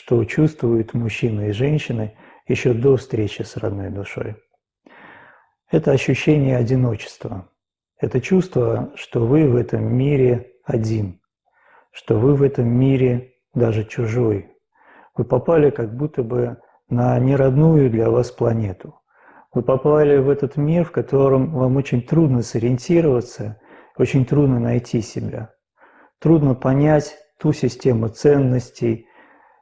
что чувствуют мужчины и женщины еще до встречи с родной душой. Это ощущение одиночества. Это чувство, что вы в этом мире один, что вы в этом мире даже чужой. Вы попали как будто бы на неродную для вас планету. Вы попали в этот мир, в котором вам очень трудно сориентироваться, очень трудно найти себя. Трудно понять ту систему ценностей,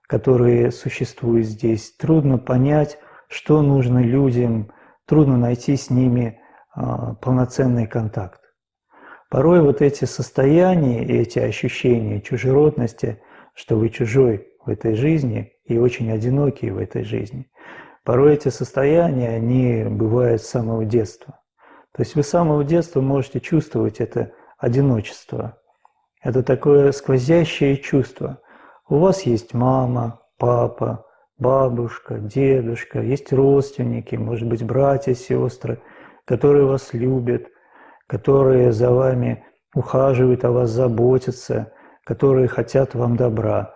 которые существуют здесь. Трудно понять, что нужно людям, трудно найти с ними а, полноценный контакт. Порой вот эти состояния и эти ощущения чужеродности, что вы чужой в этой жизни и очень одинокий в этой жизни, порой эти состояния, они бывают с самого детства. То есть вы с самого детства можете чувствовать это одиночество. Это такое сквозящее чувство. У вас есть мама, папа, бабушка, дедушка, есть родственники, может быть, братья, сестры, которые вас любят, которые за вами ухаживают, о вас заботятся, которые хотят вам добра.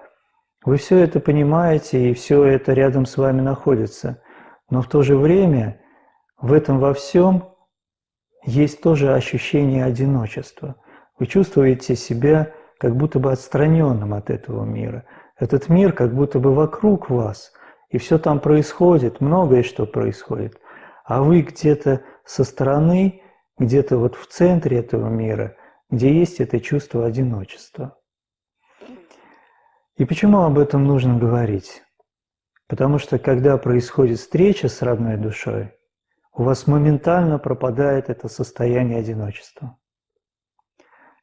Вы все это понимаете, и все это рядом с вами находится. Но в то же время в этом во всем есть тоже ощущение одиночества. Вы чувствуете себя как будто бы отстраненным от этого мира. Этот мир как будто бы вокруг вас, и все там происходит, многое что происходит. А вы где-то со стороны, где-то вот в центре этого мира, где есть это чувство одиночества. И почему об этом нужно говорить? Потому что когда происходит встреча с родной душой, у вас моментально пропадает это состояние одиночества.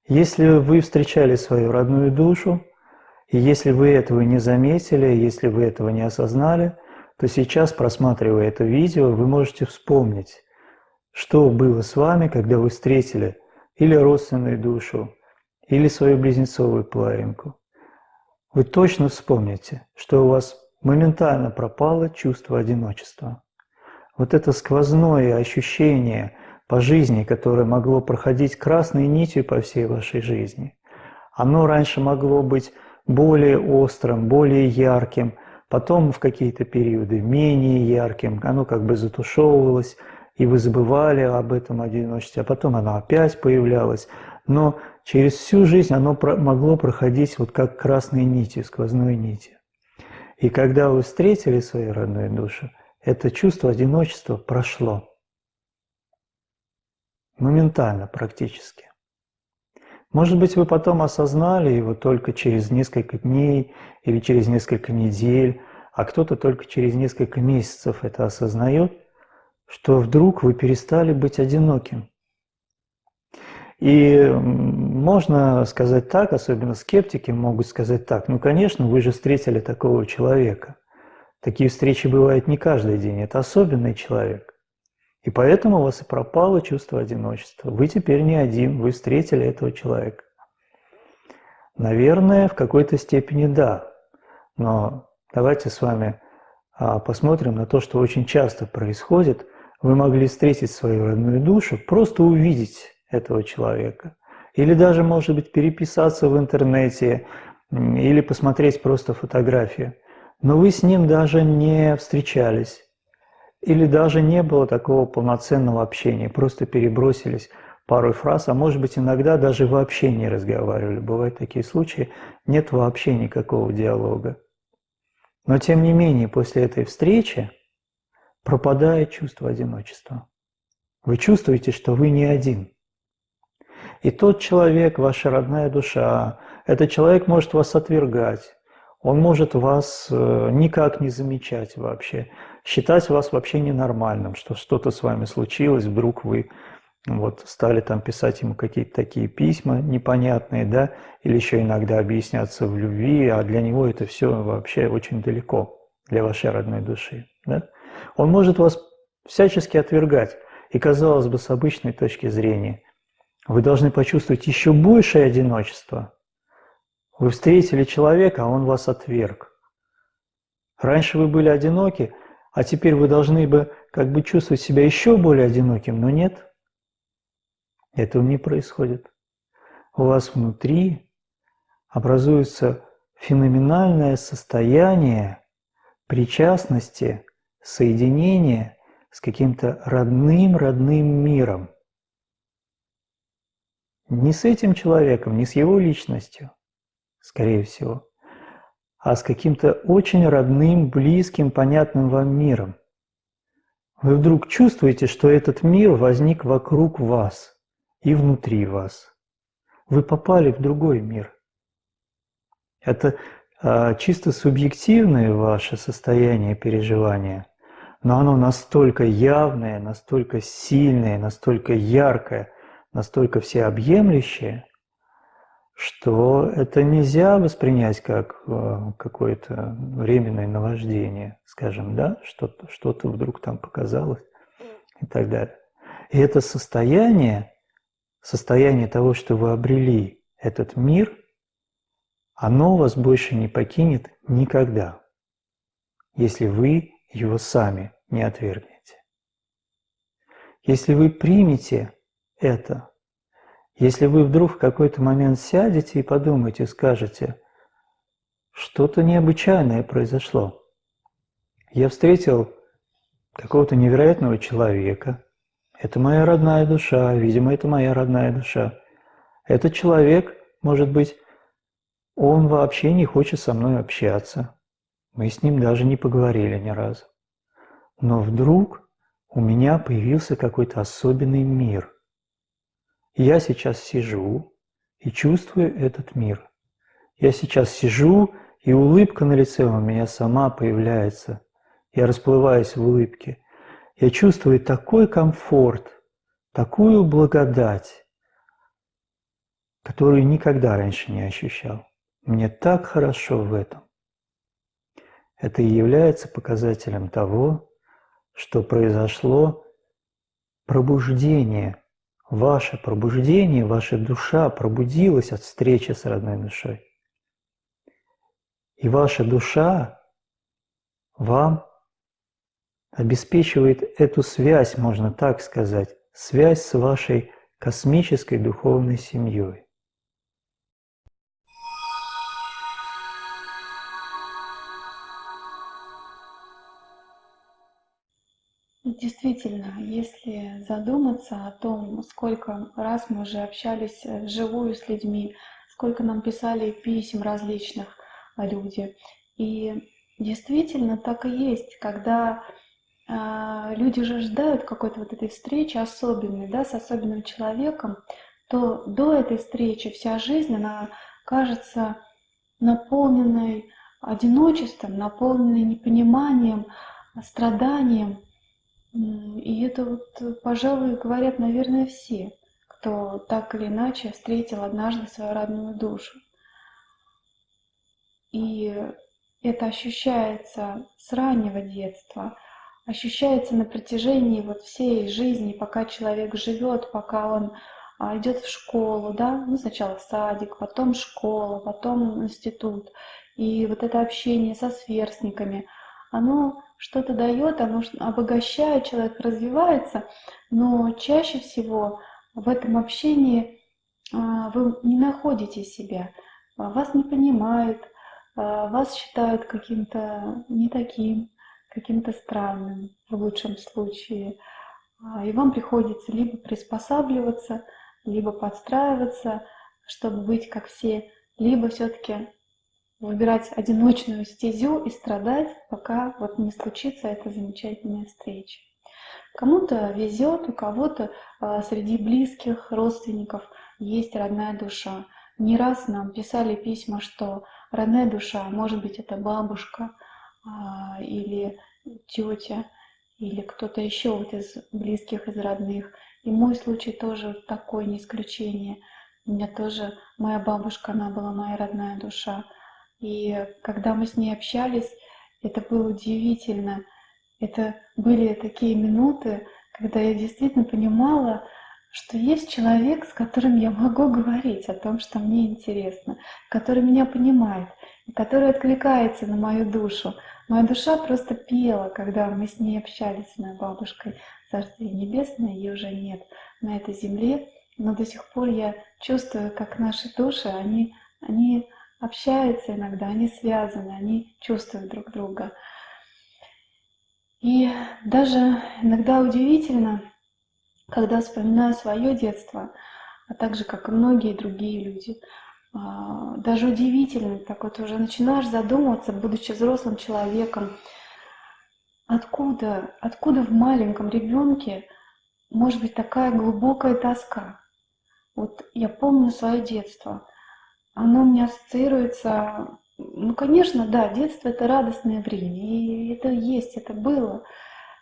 Если вы встречали свою родную душу, и если вы этого не заметили, если вы этого не осознали, то сейчас, просматривая это видео, вы можете вспомнить, что было с вами, когда вы встретили или родственную душу, или свою близнецовую половинку. Вы точно вспомните, что у вас моментально пропало чувство одиночества. Вот это сквозное ощущение по жизни, которое могло проходить красной нитью по всей вашей жизни, оно раньше могло быть более острым, более ярким, потом в какие-то периоды менее ярким, оно как бы затушевывалось, и вы забывали об этом одиночестве, а потом оно опять появлялось. Но через всю жизнь оно могло проходить вот как красной нити, сквозной нити. И когда вы встретили свою родную душу, это чувство одиночества прошло. Моментально практически. Может быть, вы потом осознали его только через несколько дней или через несколько недель, а кто-то только через несколько месяцев это осознает, что вдруг вы перестали быть одиноким. И можно сказать так, особенно скептики могут сказать так, ну, конечно, вы же встретили такого человека. Такие встречи бывают не каждый день, это особенный человек. И поэтому у вас и пропало чувство одиночества. Вы теперь не один, вы встретили этого человека. Наверное, в какой-то степени да. Но давайте с вами а, посмотрим на то, что очень часто происходит. Вы могли встретить свою родную душу, просто увидеть этого человека. Или даже, может быть, переписаться в интернете, или посмотреть просто фотографию. Но вы с ним даже не встречались. Или даже не было такого полноценного общения, просто перебросились пару фраз, а может быть иногда даже вообще не разговаривали. Бывают такие случаи, нет вообще никакого диалога. Но тем не менее, после этой встречи пропадает чувство одиночества. Вы чувствуете, что вы не один. И тот человек, ваша родная душа, этот человек может вас отвергать, он может вас э, никак не замечать вообще, считать вас вообще ненормальным, что что-то с вами случилось, вдруг вы вот стали там писать ему какие-то такие письма непонятные, да, или еще иногда объясняться в любви, а для него это все вообще очень далеко, для вашей родной души, да. Он может вас всячески отвергать, и, казалось бы, с обычной точки зрения, вы должны почувствовать еще большее одиночество. Вы встретили человека, а он вас отверг. Раньше вы были одиноки, а теперь вы должны бы как бы чувствовать себя еще более одиноким, но нет. Этого не происходит. У вас внутри образуется феноменальное состояние причастности, соединения с каким-то родным-родным миром. Не с этим человеком, не с его личностью, скорее всего, а с каким-то очень родным, близким, понятным вам миром. Вы вдруг чувствуете, что этот мир возник вокруг вас и внутри вас. Вы попали в другой мир. Это а, чисто субъективное ваше состояние переживания, но оно настолько явное, настолько сильное, настолько яркое, настолько всеобъемлющее, что это нельзя воспринять как а, какое-то временное наваждение, скажем, да, что-то что вдруг там показалось и так далее. И это состояние, состояние того, что вы обрели этот мир – оно вас больше не покинет никогда, если вы его сами не отвергнете. Если вы примете это, если вы вдруг в какой-то момент сядете и подумаете, скажете, что-то необычайное произошло. Я встретил какого-то невероятного человека. Это моя родная душа, видимо, это моя родная душа. Этот человек, может быть, он вообще не хочет со мной общаться. Мы с ним даже не поговорили ни разу. Но вдруг у меня появился какой-то особенный мир. Я сейчас сижу и чувствую этот мир. Я сейчас сижу, и улыбка на лице у меня сама появляется. Я расплываюсь в улыбке. Я чувствую такой комфорт, такую благодать, которую никогда раньше не ощущал. Мне так хорошо в этом. Это и является показателем того, что произошло пробуждение. Ваше пробуждение, ваша душа пробудилась от встречи с родной душой. И ваша душа вам обеспечивает эту связь, можно так сказать, связь с вашей космической духовной семьей. Действительно, если задуматься о том, сколько раз мы уже общались э, вживую с людьми, сколько нам писали писем различных люди. И действительно так и есть, когда э, люди же ждают какой-то вот этой встречи особенной, да, с особенным человеком, то до этой встречи вся жизнь, она кажется наполненной одиночеством, наполненной непониманием, страданием. И это вот, пожалуй, говорят, наверное, все, кто так или иначе встретил однажды свою родную душу. И это ощущается с раннего детства, ощущается на протяжении вот всей жизни, пока человек живет, пока он а, идет в школу, да, ну сначала садик, потом школа, потом институт. И вот это общение со сверстниками, оно что-то дает, оно обогащает, человек развивается, но чаще всего в этом общении а, вы не находите себя, а, вас не понимают, а, вас считают каким-то не таким, каким-то странным в лучшем случае. И вам приходится либо приспосабливаться, либо подстраиваться, чтобы быть как все, либо все-таки выбирать одиночную стезю и страдать, пока вот не случится эта замечательная встреча. Кому-то везет, у кого-то э, среди близких, родственников есть родная душа. Не раз нам писали письма, что родная душа, может быть, это бабушка э, или тетя, или кто-то еще вот из близких, из родных. И мой случай тоже такой, не исключение. У меня тоже моя бабушка, она была моя родная душа. И когда мы с ней общались, это было удивительно. Это были такие минуты, когда я действительно понимала, что есть человек, с которым я могу говорить о том, что мне интересно, который меня понимает, который откликается на мою душу. Моя душа просто пела, когда мы с ней общались, с моей бабушкой. Царствие Небесное, ее уже нет на этой земле, но до сих пор я чувствую, как наши души, они, они общаются иногда, они связаны, они чувствуют друг друга. И даже иногда удивительно, когда вспоминаю свое детство, а также, как и многие другие люди, а, даже удивительно, так вот уже начинаешь задумываться, будучи взрослым человеком, откуда, откуда в маленьком ребенке может быть такая глубокая тоска. Вот я помню свое детство. Оно у меня ассоциируется ну, конечно, да, детство — это радостное время, и это есть, это было.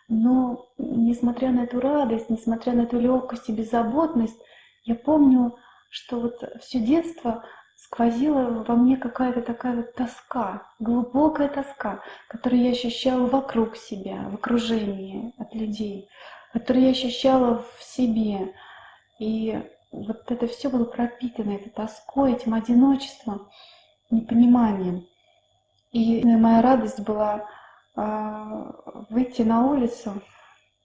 Но несмотря на эту радость, несмотря на эту легкость и беззаботность, я помню, что вот все детство сквозила во мне какая-то такая вот тоска, глубокая тоска, которую я ощущала вокруг себя, в окружении от людей, которую я ощущала в себе. И вот это все было пропитано этой тоской, этим одиночеством непониманием. И моя радость была э, выйти на улицу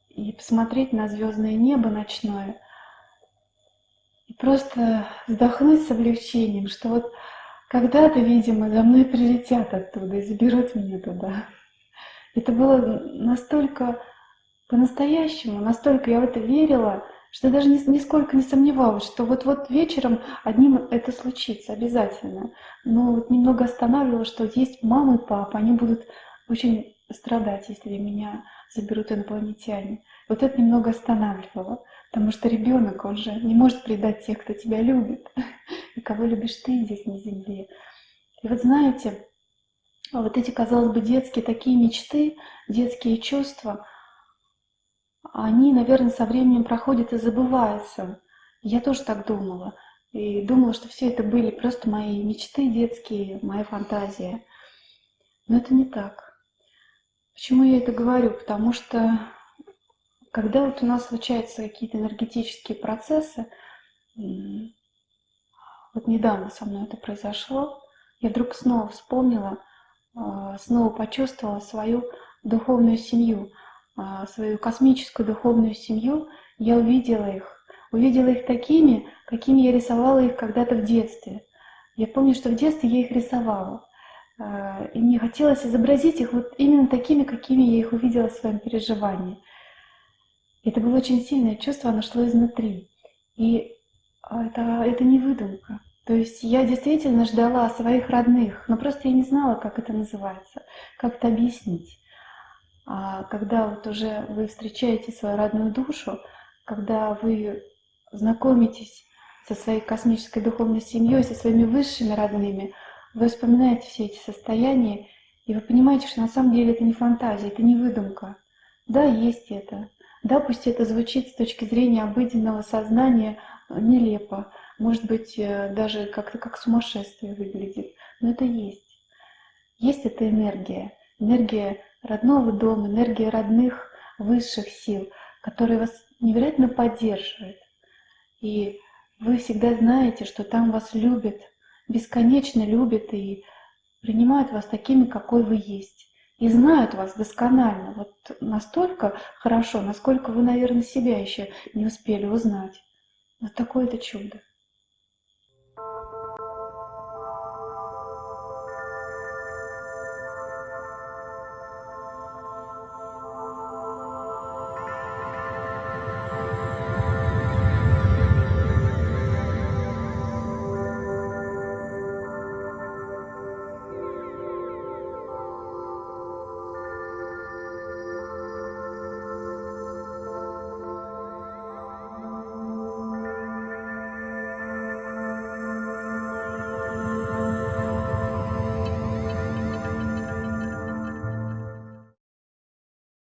и посмотреть на звездное небо ночное и просто вздохнуть с облегчением, что вот когда-то, видимо, за мной прилетят оттуда и заберут меня туда. Это было настолько по-настоящему, настолько я в это верила, что даже нисколько не сомневалась, что вот-вот вечером одним это случится обязательно. Но вот немного останавливало, что есть мама и папа, они будут очень страдать, если меня заберут инопланетяне. Вот это немного останавливало, потому что ребенок, он же не может предать тех, кто тебя любит, и кого любишь ты здесь на земле. И вот знаете, вот эти, казалось бы, детские такие мечты, детские чувства – они, наверное, со временем проходят и забываются. Я тоже так думала. И думала, что все это были просто мои мечты детские, моя фантазия. Но это не так. Почему я это говорю? Потому что когда вот у нас случаются какие-то энергетические процессы, вот недавно со мной это произошло, я вдруг снова вспомнила, а, снова почувствовала свою духовную семью – свою космическую духовную семью, я увидела их. Увидела их такими, какими я рисовала их когда-то в детстве. Я помню, что в детстве я их рисовала. А, и мне хотелось изобразить их вот именно такими, какими я их увидела в своем переживании. Это было очень сильное чувство, оно шло изнутри. И это, это не выдумка. То есть я действительно ждала своих родных, но просто я не знала, как это называется, как это объяснить. А когда вот уже вы встречаете свою родную душу, когда вы знакомитесь со своей космической духовной семьей, со своими высшими родными, вы вспоминаете все эти состояния, и вы понимаете, что на самом деле это не фантазия, это не выдумка. Да, есть это. Да, пусть это звучит с точки зрения обыденного сознания нелепо, может быть, э, даже как-то как сумасшествие выглядит, но это есть. Есть эта энергия, энергия родного дома, энергия родных высших сил, которые вас невероятно поддерживают. И вы всегда знаете, что там вас любят, бесконечно любят и принимают вас такими, какой вы есть. И знают вас досконально, вот настолько хорошо, насколько вы, наверное, себя еще не успели узнать. Вот такое это чудо.